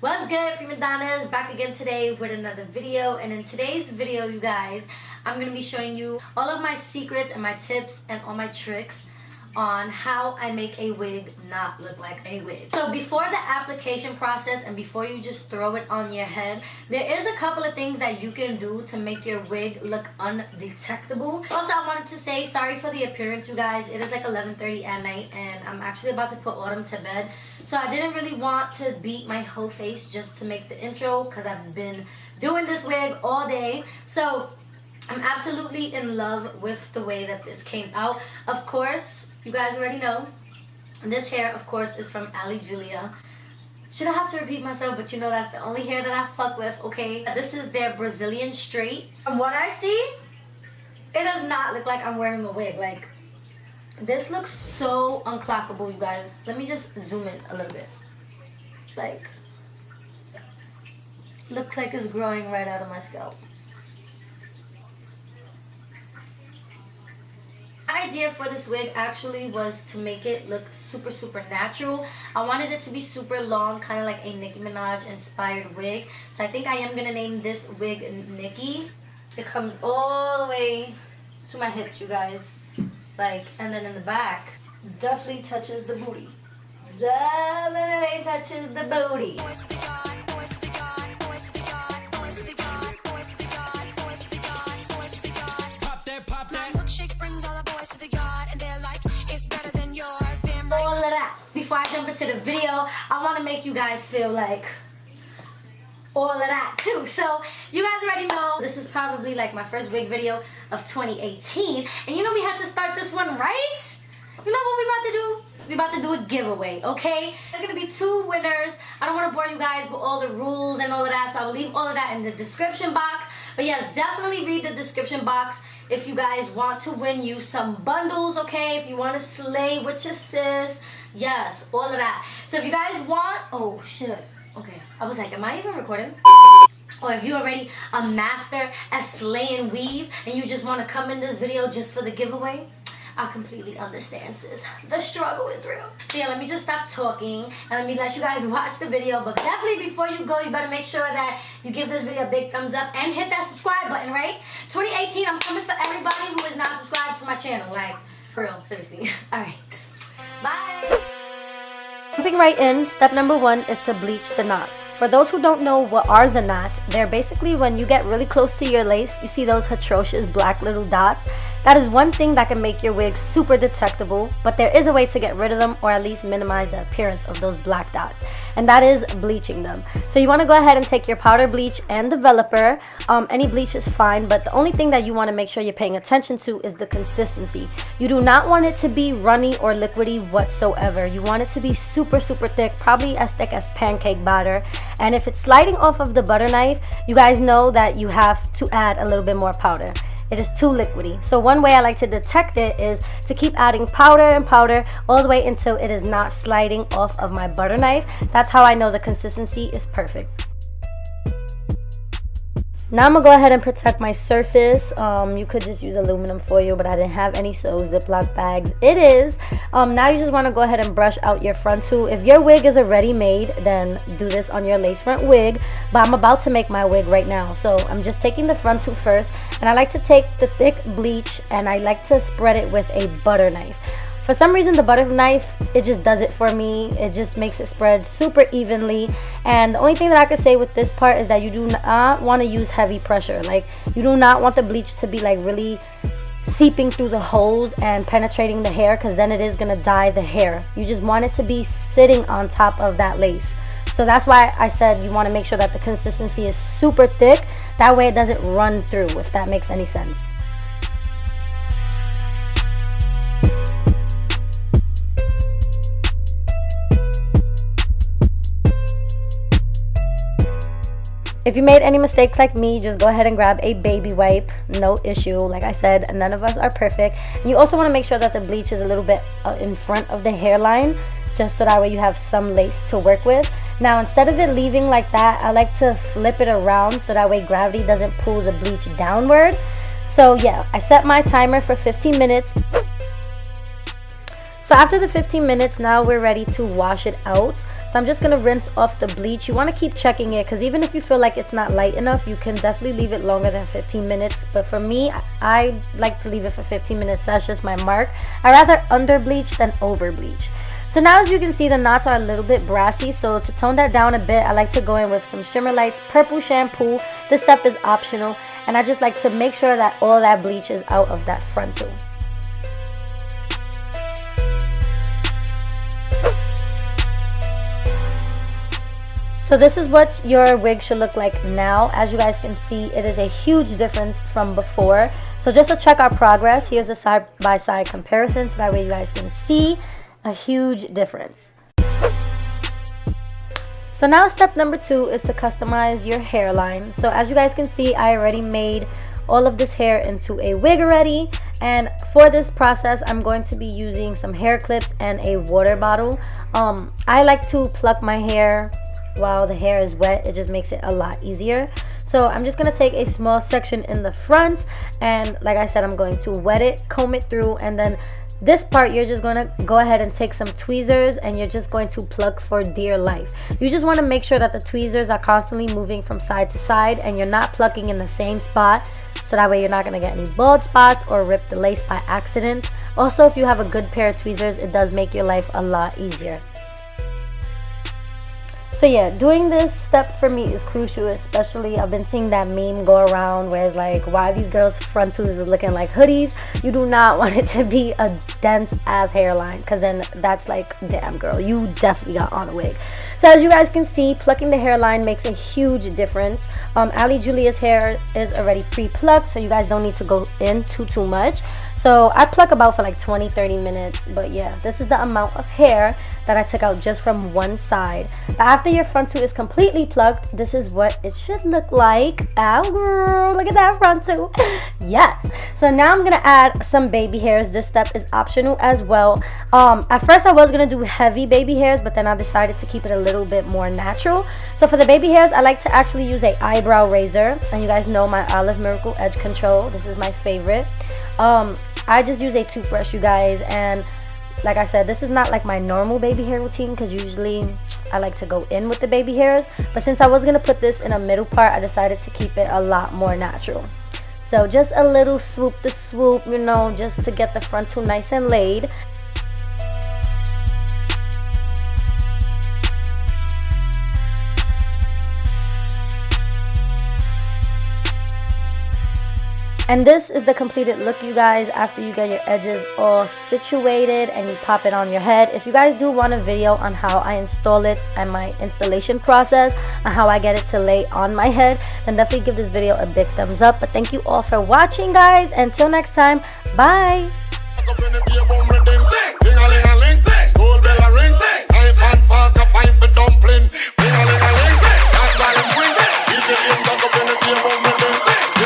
What's good, prima donnas? Back again today with another video. And in today's video, you guys, I'm to be showing you all of my secrets and my tips and all my tricks on how I make a wig not look like a wig. So before the application process and before you just throw it on your head, there is a couple of things that you can do to make your wig look undetectable. Also, I wanted to say sorry for the appearance, you guys. It is like 11.30 at night and I'm actually about to put Autumn to bed. So I didn't really want to beat my whole face just to make the intro because I've been doing this wig all day. So I'm absolutely in love with the way that this came out. Of course, you guys already know. this hair, of course, is from Ali Julia. Should I have to repeat myself? But you know that's the only hair that I fuck with, okay? This is their Brazilian straight. From what I see, it does not look like I'm wearing a wig. Like, this looks so unclockable, you guys. Let me just zoom in a little bit. Like, looks like it's growing right out of my scalp. Idea for this wig actually was to make it look super super natural. I wanted it to be super long kind of like a Nicki Minaj inspired wig. So I think I am gonna name this wig Nicki. It comes all the way to my hips you guys. Like and then in the back definitely touches the booty. Definitely touches the booty before I jump into the video, I want to make you guys feel like all of that too. So you guys already know this is probably like my first big video of 2018. And you know we had to start this one right? You know what we about to do? We about to do a giveaway, okay? There's gonna be two winners. I don't wanna bore you guys with all the rules and all of that, so I will leave all of that in the description box. But yes, definitely read the description box if you guys want to win you some bundles, okay? If you want to slay with your sis, Yes, all of that. So if you guys want, oh shit. Okay, I was like, am I even recording? Or if you're already a master at slaying weave and you just want to come in this video just for the giveaway, I completely understand, sis. The struggle is real. So yeah, let me just stop talking and let me let you guys watch the video. But definitely before you go, you better make sure that you give this video a big thumbs up and hit that subscribe button, right? 2018, I'm coming for everybody who is not subscribed to my channel. Like, real, seriously. All right. Bye. Jumping right in, step number one is to bleach the knots. For those who don't know what are the knots, they're basically when you get really close to your lace, you see those atrocious black little dots. That is one thing that can make your wig super detectable, but there is a way to get rid of them or at least minimize the appearance of those black dots, and that is bleaching them. So you want to go ahead and take your powder bleach and developer. Um, any bleach is fine, but the only thing that you want to make sure you're paying attention to is the consistency. You do not want it to be runny or liquidy whatsoever. You want it to be super, super thick, probably as thick as pancake batter. And if it's sliding off of the butter knife, you guys know that you have to add a little bit more powder it is too liquidy. So one way I like to detect it is to keep adding powder and powder all the way until it is not sliding off of my butter knife. That's how I know the consistency is perfect. Now I'm gonna go ahead and protect my surface. Um, you could just use aluminum foil, but I didn't have any, so Ziploc bags it is. Um, now you just wanna go ahead and brush out your front frontal. If your wig is already made, then do this on your lace front wig, but I'm about to make my wig right now. So I'm just taking the frontal first, and I like to take the thick bleach, and I like to spread it with a butter knife. For some reason, the butter knife, it just does it for me. It just makes it spread super evenly. And the only thing that I could say with this part is that you do not want to use heavy pressure. Like, you do not want the bleach to be like really seeping through the holes and penetrating the hair because then it is going to dye the hair. You just want it to be sitting on top of that lace. So that's why I said you want to make sure that the consistency is super thick. That way it doesn't run through, if that makes any sense. If you made any mistakes like me, just go ahead and grab a baby wipe. No issue. Like I said, none of us are perfect. You also want to make sure that the bleach is a little bit uh, in front of the hairline just so that way you have some lace to work with. Now, instead of it leaving like that, I like to flip it around so that way gravity doesn't pull the bleach downward. So yeah, I set my timer for 15 minutes. So after the 15 minutes, now we're ready to wash it out. So I'm just going to rinse off the bleach. You want to keep checking it because even if you feel like it's not light enough, you can definitely leave it longer than 15 minutes. But for me, I like to leave it for 15 minutes. That's just my mark. I rather under bleach than over bleach. So now as you can see, the knots are a little bit brassy. So to tone that down a bit, I like to go in with some Shimmer Lights Purple Shampoo. This step is optional. And I just like to make sure that all that bleach is out of that frontal. So this is what your wig should look like now. As you guys can see, it is a huge difference from before. So just to check our progress, here's a side-by-side -side comparison so that way you guys can see a huge difference. So now step number two is to customize your hairline. So as you guys can see, I already made all of this hair into a wig already and for this process i'm going to be using some hair clips and a water bottle um i like to pluck my hair while the hair is wet it just makes it a lot easier. So I'm just going to take a small section in the front and like I said I'm going to wet it comb it through and then this part you're just going to go ahead and take some tweezers and you're just going to pluck for dear life. You just want to make sure that the tweezers are constantly moving from side to side and you're not plucking in the same spot so that way you're not going to get any bald spots or rip the lace by accident. Also if you have a good pair of tweezers it does make your life a lot easier so yeah, doing this step for me is crucial, especially I've been seeing that meme go around where it's like, why these girls' frontals is looking like hoodies. You do not want it to be a dense ass hairline because then that's like, damn girl, you definitely got on a wig. So as you guys can see, plucking the hairline makes a huge difference. Um, Ali Julia's hair is already pre-plucked, so you guys don't need to go in too, too much. So I pluck about for like 20, 30 minutes. But yeah, this is the amount of hair that I took out just from one side. But after your frontal is completely plugged, this is what it should look like. Ow, girl, look at that frontal. yes. So now I'm gonna add some baby hairs. This step is optional as well. Um, at first I was gonna do heavy baby hairs, but then I decided to keep it a little bit more natural. So for the baby hairs, I like to actually use a eyebrow razor. And you guys know my Olive Miracle Edge Control. This is my favorite. Um, I just use a toothbrush, you guys, and like I said, this is not like my normal baby hair routine because usually I like to go in with the baby hairs. But since I was going to put this in a middle part, I decided to keep it a lot more natural. So just a little swoop the swoop, you know, just to get the frontal nice and laid. And this is the completed look, you guys, after you get your edges all situated and you pop it on your head. If you guys do want a video on how I install it and my installation process and how I get it to lay on my head, then definitely give this video a big thumbs up. But thank you all for watching, guys. Until next time, bye!